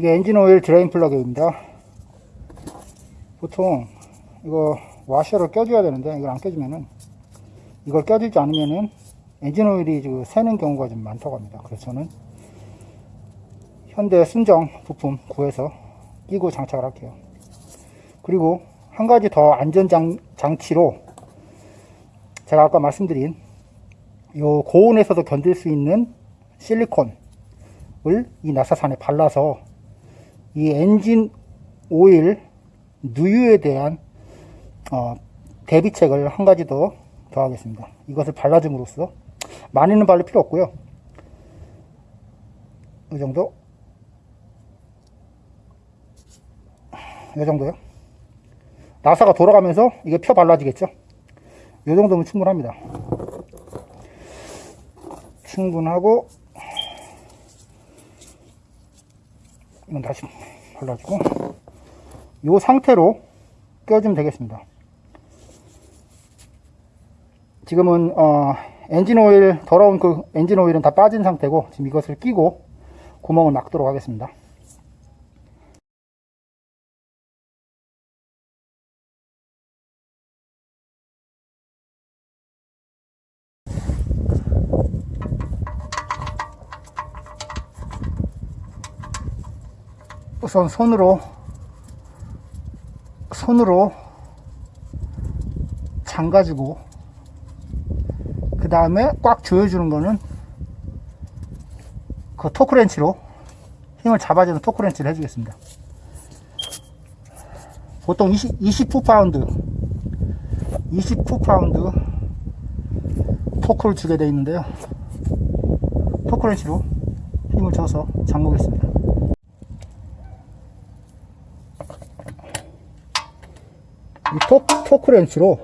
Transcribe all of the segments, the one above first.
이게 엔진 오일 드레인 플러그입니다. 보통 이거 와셔를 껴줘야 되는데 이걸 안 껴주면은 이걸 껴주지 않으면은 엔진 오일이 그 새는 경우가 좀 많다고 합니다. 그래서 저는 현대 순정 부품 구해서 끼고 장착을 할게요. 그리고 한 가지 더 안전 장, 장치로 제가 아까 말씀드린 요 고온에서도 견딜 수 있는 실리콘을 이 나사산에 발라서 이 엔진 오일 누유에 대한 어, 대비책을 한 가지 더 더하겠습니다. 이것을 발라줌으로써 많이는 바를 필요 없고요. 이 정도 이 정도요. 나사가 돌아가면서 이게 펴 발라지겠죠. 이 정도면 충분합니다. 충분하고 이건 다시 발라주고 이 상태로 껴주면 되겠습니다. 지금은 어, 엔진 오일 더러운 그 엔진 오일은 다 빠진 상태고 지금 이것을 끼고 구멍을 막도록 하겠습니다. 우선 손으로 손으로 잠가주고 그 다음에 꽉 조여주는 거는 그 토크렌치로 힘을 잡아주는 토크렌치를 해주겠습니다. 보통 20, 29파운드 29파운드 토크를 주게 되어 있는데요. 토크렌치로 힘을 줘서 잠그겠습니다. 이 토, 토크 렌치로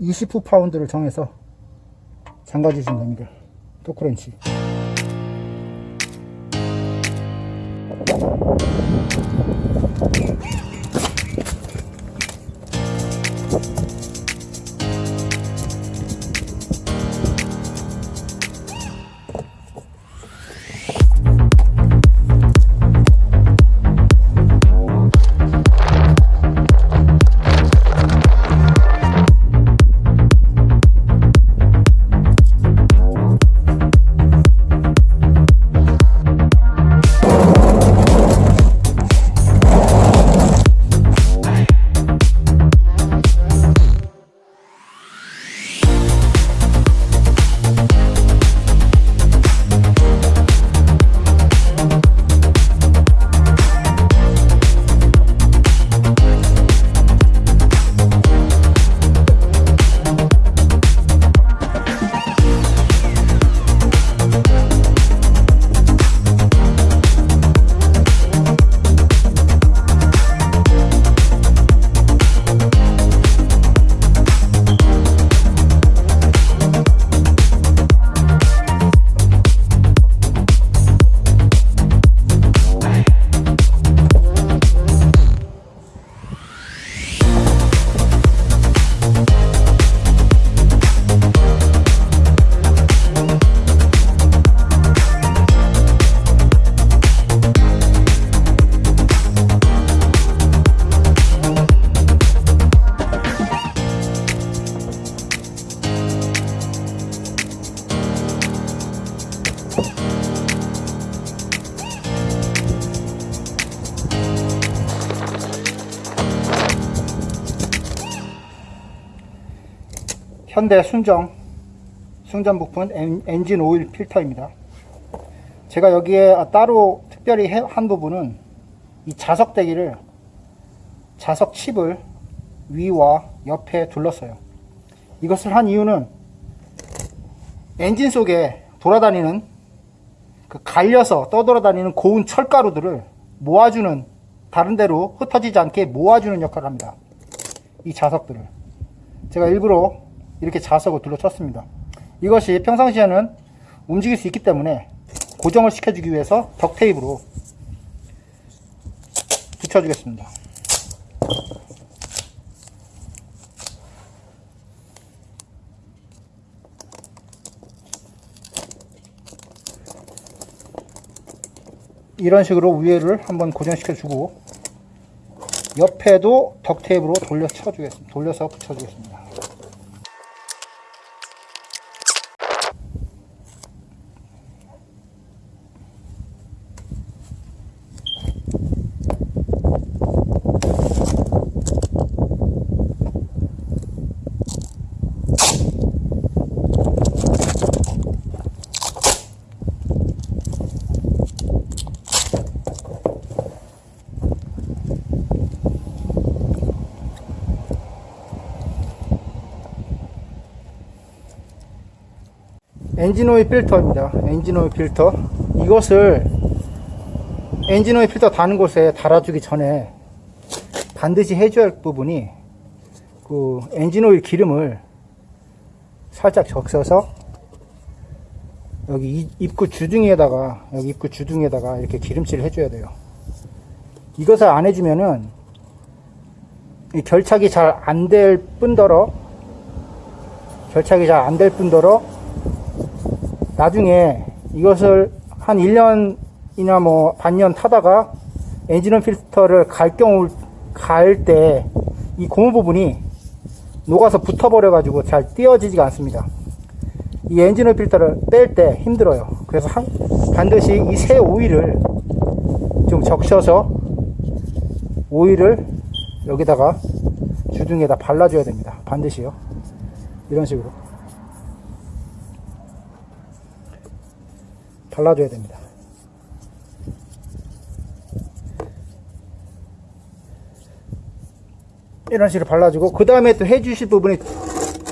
29파운드를 정해서 잠가주시면 됩니다. 토크 렌치. 현대 순정 순정 부품 엔, 엔진 오일 필터입니다. 제가 여기에 따로 특별히 해- 한 부분은 이 자석 대기를 자석 칩을 위와 옆에 둘렀어요. 이것을 한 이유는 엔진 속에 돌아다니는 그 갈려서 떠돌아다니는 고운 철가루들을 모아주는 다른 데로 흩어지지 않게 모아주는 역할을 합니다. 이 자석들을 제가 일부러 이렇게 자석을 둘러쳤습니다. 이것이 평상시에는 움직일 수 있기 때문에 고정을 시켜주기 위해서 덕테이프로 붙여주겠습니다. 이런 식으로 위에를 한번 고정시켜 주고 옆에도 덕테이프로 돌려 쳐주겠습니다. 돌려서 붙여주겠습니다. 엔진오일 필터입니다. 엔진오일 필터. 이것을 엔진오일 필터 다는 곳에 달아주기 전에 반드시 해줘야 할 부분이 그 엔진오일 기름을 살짝 적셔서 여기 이- 입구 주둥이에다가 여기 입구 주둥이에다가 이렇게 기름칠을 해줘야 돼요. 이것을 안 해주면은 이 결착이 잘 안 될 뿐더러 결착이 잘 안 될 뿐더러 나중에 이것을 한 1년이나 뭐 반년 타다가 엔진오일 필터를 갈 경우 갈 때 이 고무 부분이 녹아서 붙어버려 가지고 잘 띄어지지가 않습니다. 이 엔진오일 필터를 뺄 때 힘들어요. 그래서 한- 반드시 이 새 오일을 좀 적셔서 오일을 여기다가 주둥이에다 발라줘야 됩니다. 반드시요. 이런 식으로. 발라줘야 됩니다. 이런 식으로 발라주고 그 다음에 또 해주실 부분이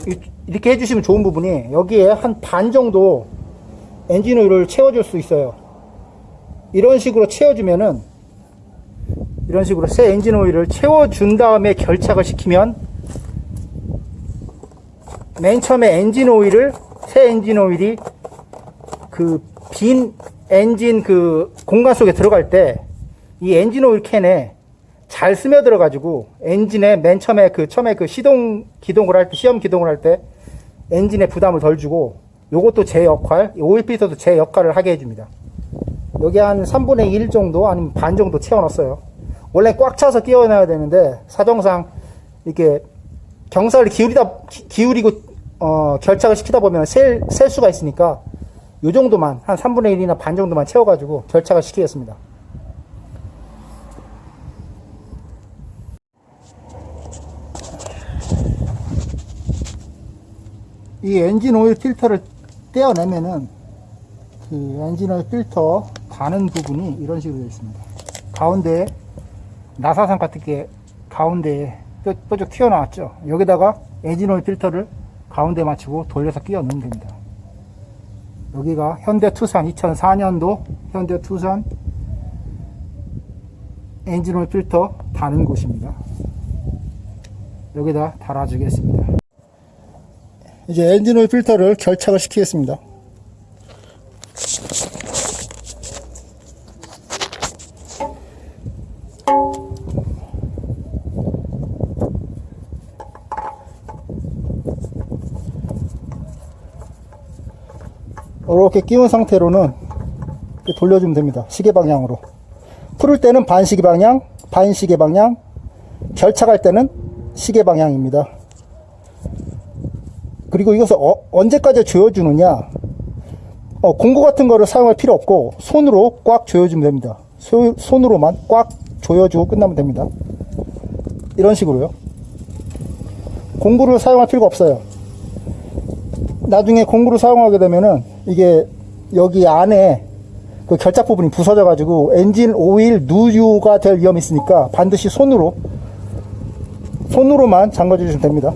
이- 이렇게 해주시면 좋은 부분이 여기에 한 반 정도 엔진 오일을 채워줄 수 있어요. 이런 식으로 채워주면은 이런 식으로 새 엔진 오일을 채워준 다음에 결착을 시키면 맨 처음에 엔진 오일을 새 엔진 오일이 그 빈 엔진 그 공간 속에 들어갈 때 이 엔진 오일 캔에 잘 스며들어 가지고 엔진에 맨 처음에 그 처음에 그 시동 기동을 할 때 시험 기동을 할 때 엔진에 부담을 덜 주고 요것도 제 역할 이 오일 필터도 제 역할을 하게 해줍니다. 여기 한 3분의 1 정도 아니면 반 정도 채워 넣었어요. 원래 꽉 차서 끼워 놔야 되는데 사정상 이렇게 경사를 기울이다 기- 기울이고 어, 결착을 시키다 보면 셀, 셀 수가 있으니까 요 정도만 한 3분의 1이나 반 정도만 채워가지고 결착을 시키겠습니다. 이 엔진 오일 필터를 떼어내면은 그 엔진 오일 필터 가는 부분이 이런 식으로 되어 있습니다. 가운데에 나사상 같은 게 가운데에 뾰- 뾰족 튀어나왔죠. 여기다가 엔진 오일 필터를 가운데 맞추고 돌려서 끼워 넣으면 됩니다. 여기가 현대 투산 2004년도 현대 투산 엔진 오일 필터 다는 곳입니다. 여기다 달아주겠습니다. 이제 엔진 오일 필터를 결착을 시키겠습니다. 이렇게 끼운 상태로는 이렇게 돌려주면 됩니다. 시계 방향으로. 풀을 때는 반시계 방향, 반시계 방향, 결착할 때는 시계 방향입니다. 그리고 이것을 어- 언제까지 조여주느냐? 어, 공구 같은 거를 사용할 필요 없고 손으로 꽉 조여주면 됩니다. 소- 손으로만 꽉 조여주고 끝나면 됩니다. 이런 식으로요. 공구를 사용할 필요가 없어요. 나중에 공구를 사용하게 되면은 이게 여기 안에 그 결착 부분이 부서져 가지고 엔진 오일 누유가 될 위험이 있으니까 반드시 손으로 손으로만 잠가 주시면 됩니다.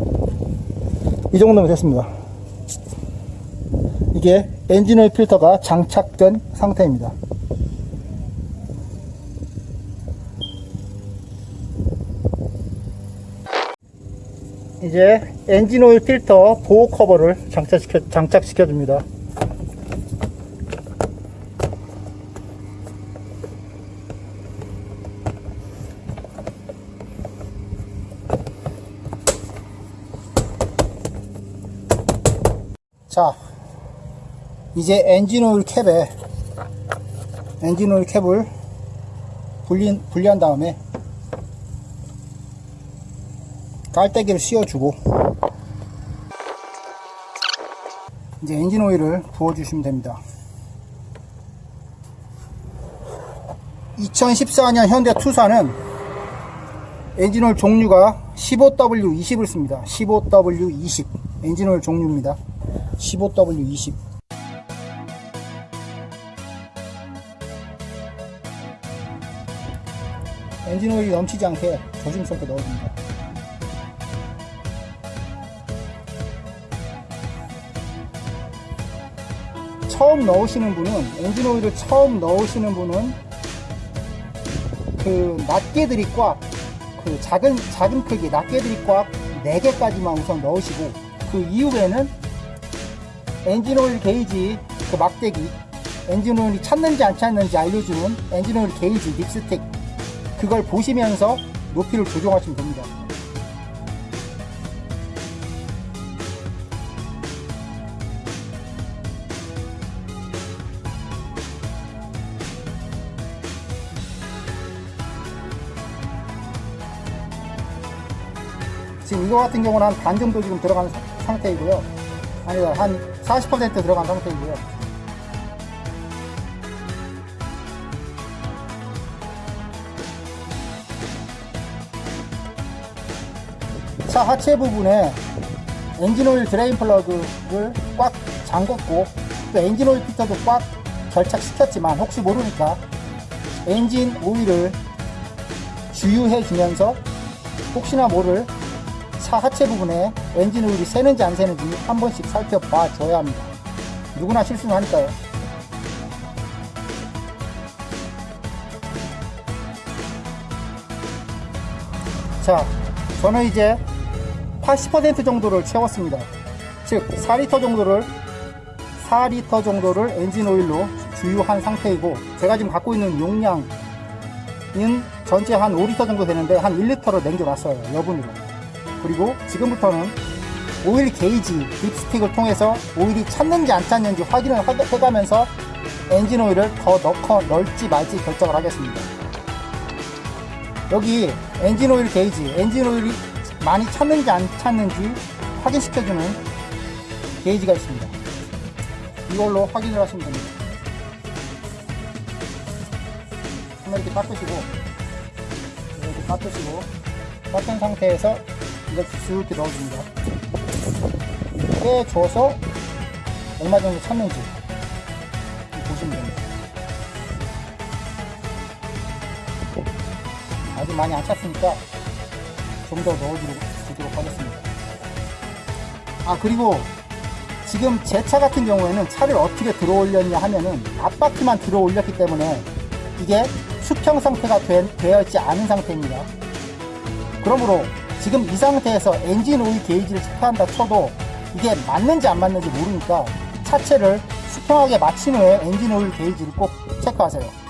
이 정도면 됐습니다. 이게 엔진 오일 필터가 장착된 상태입니다. 이제 엔진 오일 필터 보호 커버를 장착시켜, 장착시켜 줍니다. 자, 이제 엔진 오일 캡에 엔진 오일 캡을 분리, 분리한 다음에 깔때기를 씌워주고 이제 엔진 오일을 부어주시면 됩니다. 2014년 현대 투싼은 엔진오일 종류가 15W20을 씁니다. 15W20 엔진오일 종류입니다. 15W20 엔진 오일이 넘치지 않게 조심스럽게 넣어줍니다. 처음 넣으시는 분은 엔진 오일을 처음 넣으시는 분은 그 낱개들이 꽉 그 작은 작은 크기 낱개들이 꽉 4개까지만 우선 넣으시고 그 이후에는 엔진 오일 게이지 그 막대기 엔진 오일이 찼는지 안 찼는지 알려주는 엔진 오일 게이지 dipstick 그걸 보시면서 높이를 조정하시면 됩니다. 지금 이거 같은 경우는 한 반 정도 지금 들어간 사- 상태이고요. 아니다, 한40% 들어간 상태이고요. 차 하체 부분에 엔진오일 드레인 플러그를 꽉 잠궜고 또 엔진오일 필터도 꽉 결착시켰지만 혹시 모르니까 엔진 오일을 주유해 주면서 혹시나 모를 차 하체 부분에 엔진 오일이 새는지 안 새는지 한 번씩 살펴봐 줘야 합니다. 누구나 실수는 하니까요. 자, 저는 이제 80% 정도를 채웠습니다. 즉, 4리터 정도를 4리터 정도를 엔진 오일로 주유한 상태이고 제가 지금 갖고 있는 용량은 전체 한 5리터 정도 되는데 한 1리터로 남겨놨어요. 여분으로. 그리고 지금부터는 오일 게이지 dipstick을 통해서 오일이 찼는지 안 찼는지 확인을 하- 해가면서 엔진 오일을 더 넣고 넣을지 말지 결정을 하겠습니다. 여기 엔진 오일 게이지, 엔진 오일이 많이 찼는지 안 찼는지 확인시켜주는 게이지가 있습니다. 이걸로 확인을 하시면 됩니다. 이렇게 닦으시고, 이렇게 닦으시고, 닦은 상태에서 이걸 쭉 이렇게 넣어줍니다. 빼줘서 얼마 정도 찼는지 보시면 됩니다. 아직 많이 안 찼으니까 좀 더 넣어주 도록 하겠습니다. 아 그리고 지금 제 차 같은 경우에는 차를 어떻게 들어 올렸냐 하면은 앞바퀴만 들어 올렸기 때문에 이게 수평 상태가 되, 되어 있지 않은 상태입니다. 그러므로 지금 이 상태에서 엔진 오일 게이지를 체크한다 쳐도 이게 맞는지 안 맞는지 모르니까 차체를 수평하게 맞춘 후에 엔진 오일 게이지를 꼭 체크하세요.